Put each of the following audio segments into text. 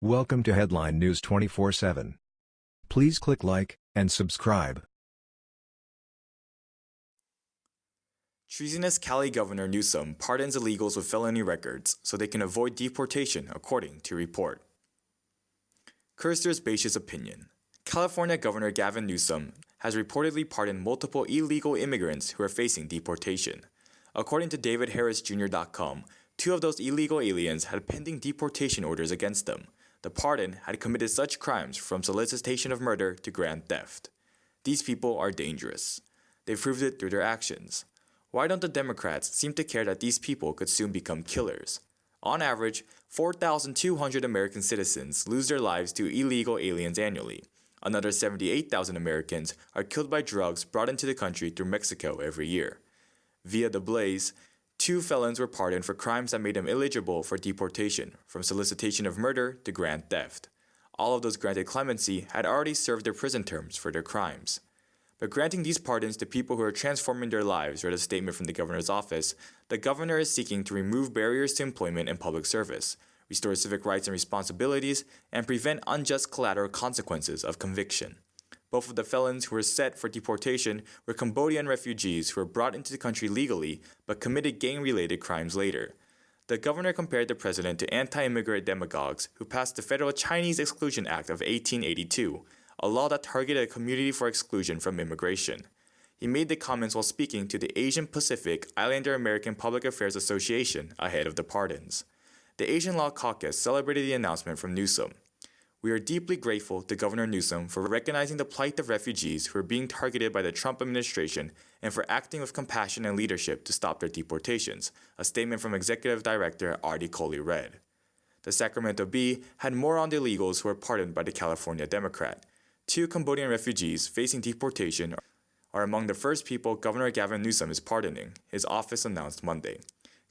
Welcome to Headline News 24/7. Please click like and subscribe. Treasonous Cali Governor Newsom pardons illegals with felony records so they can avoid deportation, according to report. Curstor's Bacious opinion. California Governor Gavin Newsom has reportedly pardoned multiple illegal immigrants who are facing deportation. According to DavidHarrisJr.com, two of those illegal aliens had pending deportation orders against them. The pardon had committed such crimes from solicitation of murder to grand theft. These people are dangerous. They proved it through their actions. Why don't the Democrats seem to care that these people could soon become killers? On average, 4,200 American citizens lose their lives to illegal aliens annually. Another 78,000 Americans are killed by drugs brought into the country through Mexico every year. Via the Blaze, Two felons were pardoned for crimes that made them eligible for deportation, from solicitation of murder to grand theft. All of those granted clemency had already served their prison terms for their crimes. But granting these pardons to people who are transforming their lives, read a statement from the governor's office, the governor is seeking to remove barriers to employment and public service, restore civic rights and responsibilities, and prevent unjust collateral consequences of conviction. Both of the felons who were set for deportation were Cambodian refugees who were brought into the country legally but committed gang related crimes later. The governor compared the president to anti immigrant demagogues who passed the Federal Chinese Exclusion Act of 1882, a law that targeted a community for exclusion from immigration. He made the comments while speaking to the Asian Pacific Islander American Public Affairs Association ahead of the pardons. The Asian Law Caucus celebrated the announcement from Newsom. We are deeply grateful to Governor Newsom for recognizing the plight of refugees who are being targeted by the Trump administration and for acting with compassion and leadership to stop their deportations, a statement from Executive Director Aarti Kohli read. The Sacramento Bee had more on the illegals who were pardoned by the California Democrat. Two Cambodian refugees facing deportation are among the first people Governor Gavin Newsom is pardoning, his office announced Monday.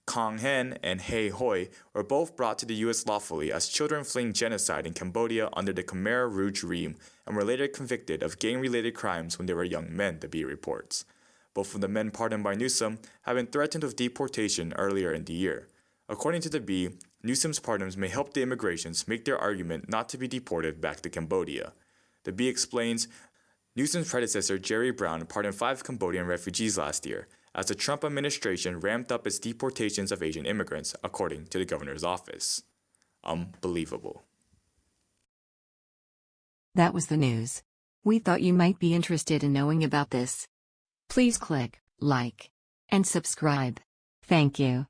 Kang Hen and Hay Hov were both brought to the U.S. lawfully as children fleeing genocide in Cambodia under the Khmer Rouge regime and were later convicted of gang-related crimes when they were young men, the Bee reports. Both of the men pardoned by Newsom had been threatened with deportation earlier in the year. According to the Bee, Newsom's pardons may help the immigrants make their argument not to be deported back to Cambodia. The Bee explains Newsom's predecessor Jerry Brown pardoned five Cambodian refugees last year, as the Trump administration ramped up its deportations of Asian immigrants, according to the governor's office. Unbelievable. That was the news. We thought you might be interested in knowing about this. Please click like and subscribe. Thank you.